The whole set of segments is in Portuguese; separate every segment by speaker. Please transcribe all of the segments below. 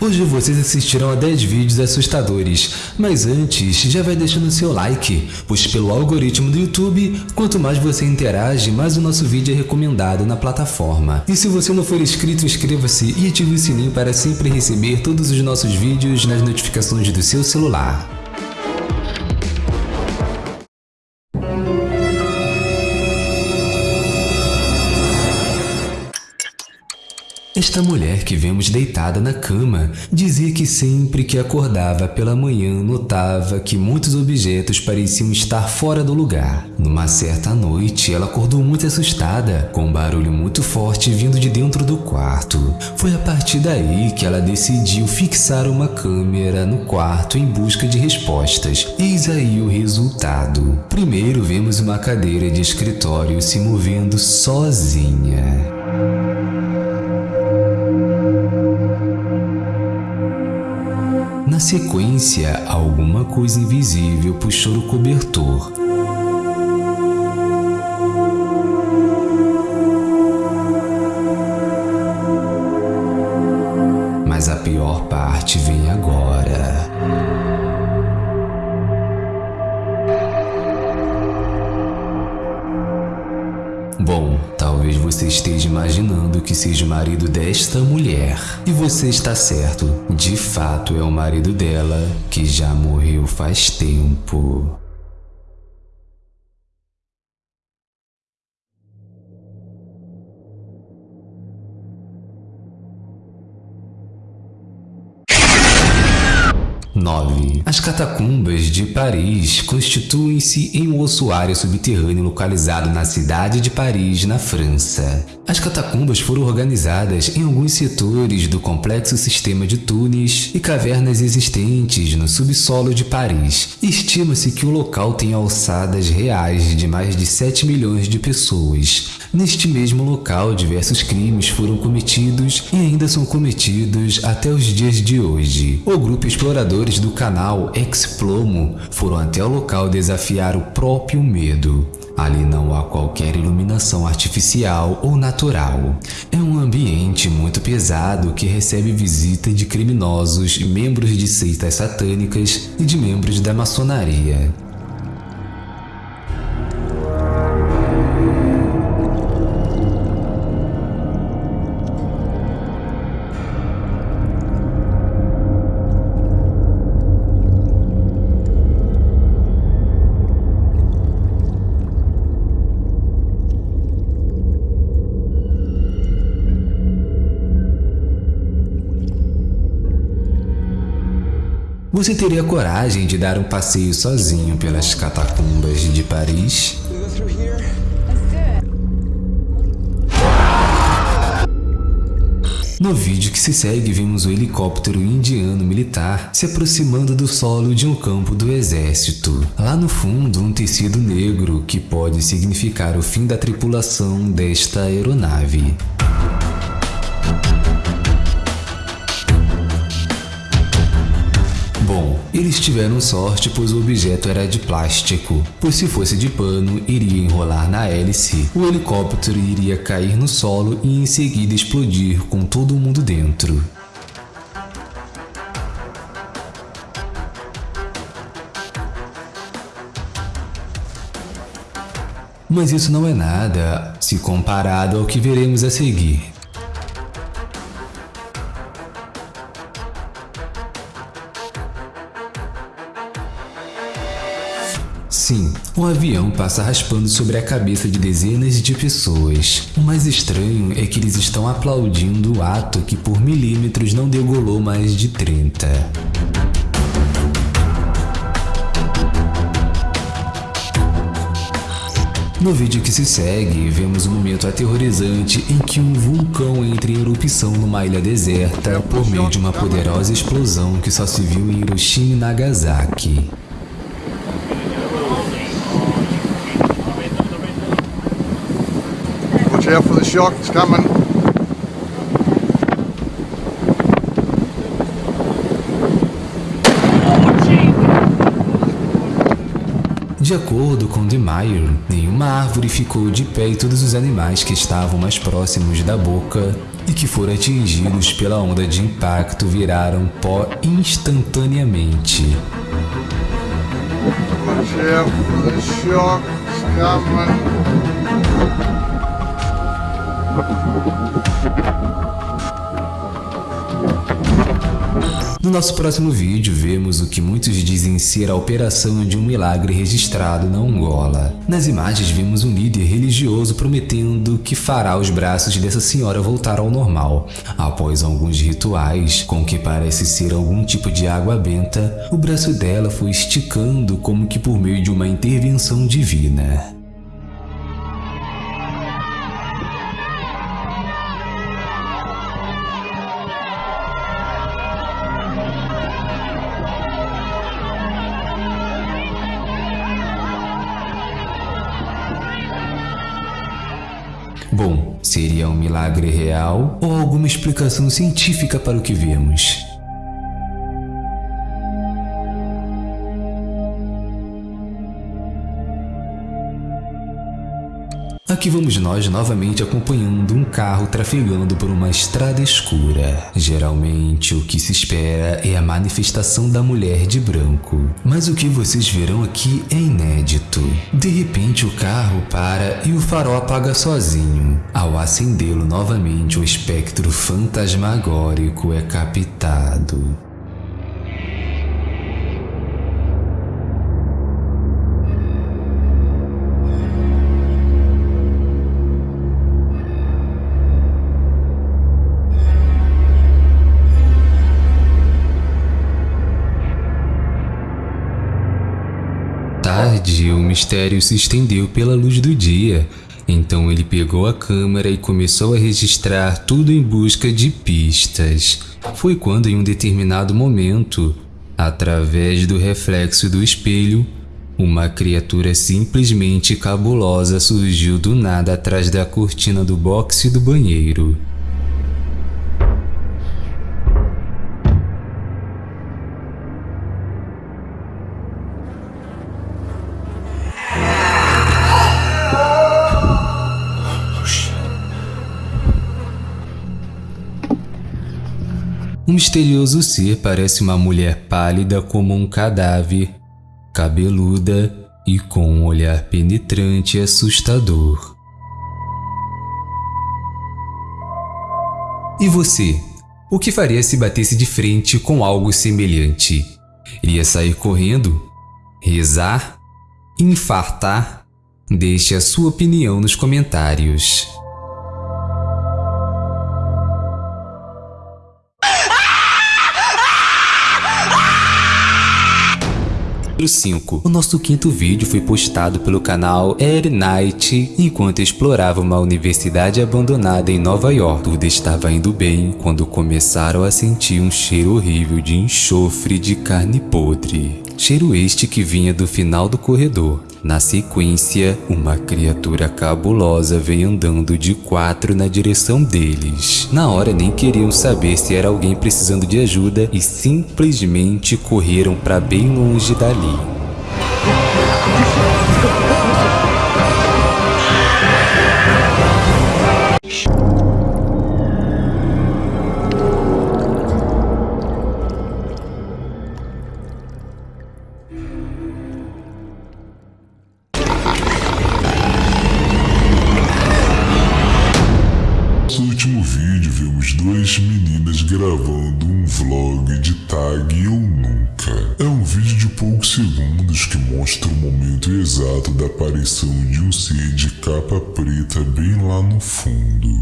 Speaker 1: Hoje vocês assistirão a 10 vídeos assustadores, mas antes já vai deixando seu like, pois pelo algoritmo do YouTube, quanto mais você interage, mais o nosso vídeo é recomendado na plataforma. E se você não for inscrito, inscreva-se e ative o sininho para sempre receber todos os nossos vídeos nas notificações do seu celular. Esta mulher que vemos deitada na cama dizia que sempre que acordava pela manhã notava que muitos objetos pareciam estar fora do lugar. Numa certa noite, ela acordou muito assustada, com um barulho muito forte vindo de dentro do quarto. Foi a partir daí que ela decidiu fixar uma câmera no quarto em busca de respostas. Eis aí o resultado. Primeiro vemos uma cadeira de escritório se movendo sozinha. Sequência, alguma coisa invisível puxou o cobertor. Você esteja imaginando que seja o marido desta mulher. E você está certo, de fato é o marido dela, que já morreu faz tempo. 9. As catacumbas de Paris constituem-se em um ossuário subterrâneo localizado na cidade de Paris, na França. As catacumbas foram organizadas em alguns setores do complexo sistema de túneis e cavernas existentes no subsolo de Paris. Estima-se que o local tem alçadas reais de mais de 7 milhões de pessoas. Neste mesmo local, diversos crimes foram cometidos e ainda são cometidos até os dias de hoje. O grupo exploradores do canal Explomo foram até o local desafiar o próprio medo. Ali não há qualquer iluminação artificial ou natural. É um ambiente muito pesado que recebe visita de criminosos, membros de seitas satânicas e de membros da maçonaria. Você teria coragem de dar um passeio sozinho pelas catacumbas de Paris? No vídeo que se segue, vimos o helicóptero indiano militar se aproximando do solo de um campo do exército. Lá no fundo, um tecido negro que pode significar o fim da tripulação desta aeronave. Eles tiveram sorte pois o objeto era de plástico, pois se fosse de pano, iria enrolar na hélice, o helicóptero iria cair no solo e em seguida explodir com todo mundo dentro. Mas isso não é nada se comparado ao que veremos a seguir. O avião passa raspando sobre a cabeça de dezenas de pessoas. O mais estranho é que eles estão aplaudindo o ato que por milímetros não degolou mais de 30. No vídeo que se segue, vemos um momento aterrorizante em que um vulcão entra em erupção numa ilha deserta por meio de uma poderosa explosão que só se viu em Hiroshima e Nagasaki.
Speaker 2: For the shock, it's coming.
Speaker 1: De acordo com De Meyer, nenhuma árvore ficou de pé e todos os animais que estavam mais próximos da boca e que foram atingidos pela onda de impacto viraram pó instantaneamente.
Speaker 2: Watch out for the shock. It's coming.
Speaker 1: No nosso próximo vídeo, vemos o que muitos dizem ser a operação de um milagre registrado na Angola. Nas imagens, vemos um líder religioso prometendo que fará os braços dessa senhora voltar ao normal. Após alguns rituais, com que parece ser algum tipo de água benta, o braço dela foi esticando como que por meio de uma intervenção divina. Bom, seria um milagre real ou alguma explicação científica para o que vemos? Aqui vamos nós novamente acompanhando um carro trafegando por uma estrada escura. Geralmente o que se espera é a manifestação da mulher de branco. Mas o que vocês verão aqui é inédito. De repente o carro para e o farol apaga sozinho. Ao acendê-lo novamente o espectro fantasmagórico é captado. Tarde, o mistério se estendeu pela luz do dia. Então ele pegou a câmera e começou a registrar tudo em busca de pistas. Foi quando, em um determinado momento, através do reflexo do espelho, uma criatura simplesmente cabulosa surgiu do nada atrás da cortina do boxe do banheiro. Um misterioso ser parece uma mulher pálida como um cadáver, cabeluda e com um olhar penetrante e assustador. E você? O que faria se batesse de frente com algo semelhante? Iria sair correndo? Rezar? Infartar? Deixe a sua opinião nos comentários. 5. O nosso quinto vídeo foi postado pelo canal Air Night enquanto explorava uma universidade abandonada em Nova York. Tudo estava indo bem quando começaram a sentir um cheiro horrível de enxofre de carne podre. Cheiro este que vinha do final do corredor. Na sequência, uma criatura cabulosa veio andando de quatro na direção deles. Na hora nem queriam saber se era alguém precisando de ajuda e simplesmente correram para bem longe dali.
Speaker 3: Vlog de tag Eu Nunca. É um vídeo de poucos segundos que mostra o momento exato da aparição de um ser de capa preta bem lá no fundo.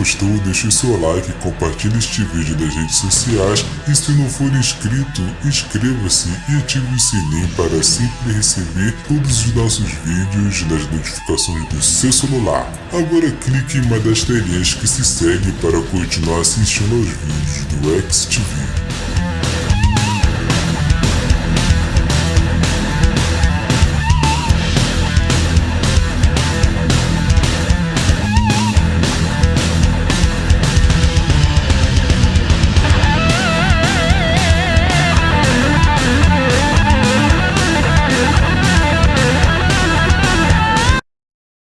Speaker 3: Gostou, deixe seu like, compartilhe este vídeo nas redes sociais e se não for inscrito, inscreva-se e ative o sininho para sempre receber todos os nossos vídeos nas notificações do seu celular. Agora clique em uma das telinhas que se segue para continuar assistindo aos vídeos do XTV.